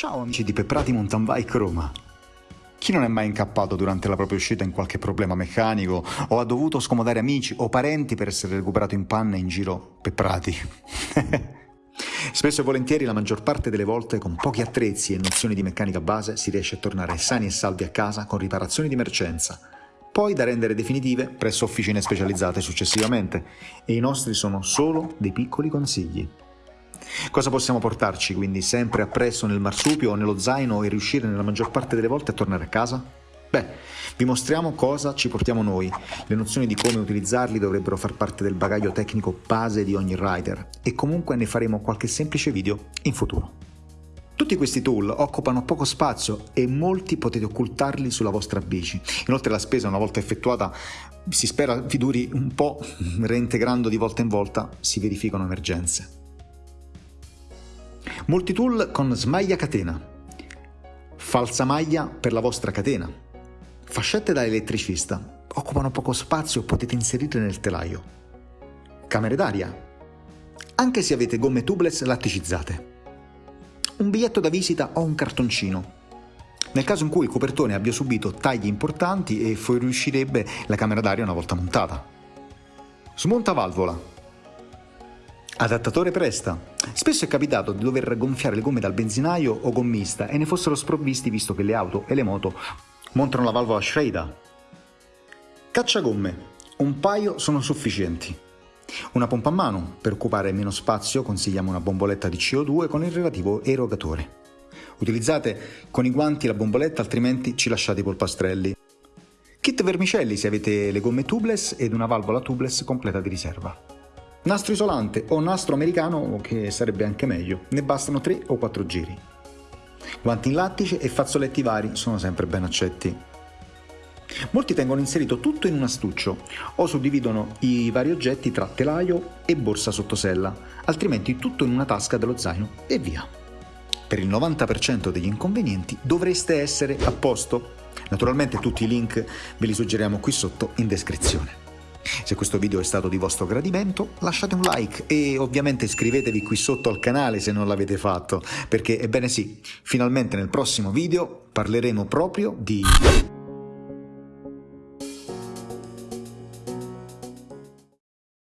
Ciao amici di Pepprati Mountain Bike Roma. Chi non è mai incappato durante la propria uscita in qualche problema meccanico o ha dovuto scomodare amici o parenti per essere recuperato in panne in giro pepprati? Spesso e volentieri, la maggior parte delle volte, con pochi attrezzi e nozioni di meccanica base, si riesce a tornare sani e salvi a casa con riparazioni di emergenza, poi da rendere definitive presso officine specializzate successivamente, e i nostri sono solo dei piccoli consigli. Cosa possiamo portarci quindi sempre appresso nel marsupio o nello zaino e riuscire nella maggior parte delle volte a tornare a casa? Beh, vi mostriamo cosa ci portiamo noi. Le nozioni di come utilizzarli dovrebbero far parte del bagaglio tecnico base di ogni rider e comunque ne faremo qualche semplice video in futuro. Tutti questi tool occupano poco spazio e molti potete occultarli sulla vostra bici. Inoltre la spesa una volta effettuata si spera vi duri un po', reintegrando di volta in volta si verificano emergenze. Multitool con smaglia catena, falsa maglia per la vostra catena, fascette da elettricista, occupano poco spazio, potete inserirle nel telaio, camere d'aria, anche se avete gomme tubeless latticizzate, un biglietto da visita o un cartoncino, nel caso in cui il copertone abbia subito tagli importanti e fuoriuscirebbe la camera d'aria una volta montata. Smonta valvola, Adattatore presta. Spesso è capitato di dover gonfiare le gomme dal benzinaio o gommista e ne fossero sprovvisti visto che le auto e le moto montano la valvola Schrader. Cacciagomme. Un paio sono sufficienti. Una pompa a mano. Per occupare meno spazio consigliamo una bomboletta di CO2 con il relativo erogatore. Utilizzate con i guanti la bomboletta altrimenti ci lasciate i polpastrelli. Kit vermicelli se avete le gomme tubeless ed una valvola tubeless completa di riserva. Nastro isolante o nastro americano, che sarebbe anche meglio, ne bastano 3 o 4 giri. Guanti in lattice e fazzoletti vari sono sempre ben accetti. Molti tengono inserito tutto in un astuccio o suddividono i vari oggetti tra telaio e borsa sottosella, altrimenti tutto in una tasca dello zaino e via. Per il 90% degli inconvenienti dovreste essere a posto. Naturalmente tutti i link ve li suggeriamo qui sotto in descrizione. Se questo video è stato di vostro gradimento lasciate un like e ovviamente iscrivetevi qui sotto al canale se non l'avete fatto perché ebbene sì, finalmente nel prossimo video parleremo proprio di...